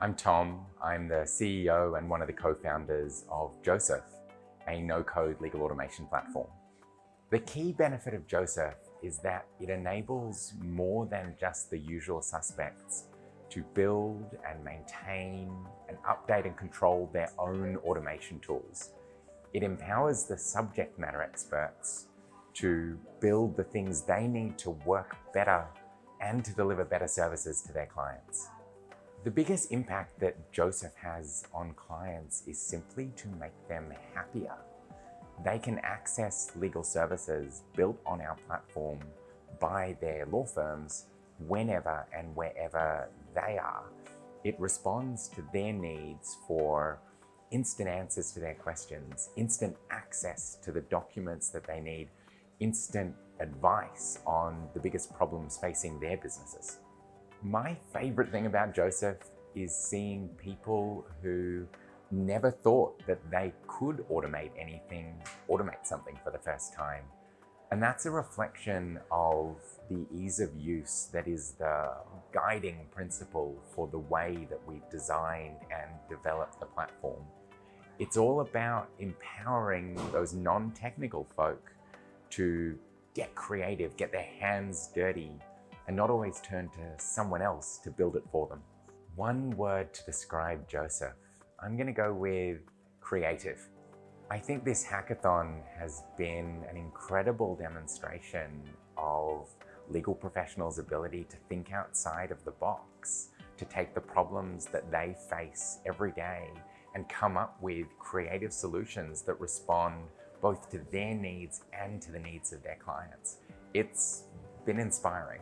I'm Tom. I'm the CEO and one of the co-founders of Josef, a no-code legal automation platform. The key benefit of Josef is that it enables more than just the usual suspects to build and maintain and update and control their own automation tools. It empowers the subject matter experts to build the things they need to work better and to deliver better services to their clients. The biggest impact that Josef has on clients is simply to make them happier. They can access legal services built on our platform by their law firms whenever and wherever they are. It responds to their needs for instant answers to their questions, instant access to the documents that they need, instant advice on the biggest problems facing their businesses. My favorite thing about Josef is seeing people who never thought that they could automate anything, automate something for the first time. And that's a reflection of the ease of use that is the guiding principle for the way that we've designed and developed the platform. It's all about empowering those non-technical folk to get creative, get their hands dirty, and not always turn to someone else to build it for them. One word to describe Josef, I'm gonna go with creative. I think this hackathon has been an incredible demonstration of legal professionals' ability to think outside of the box, to take the problems that they face every day and come up with creative solutions that respond both to their needs and to the needs of their clients. It's been inspiring.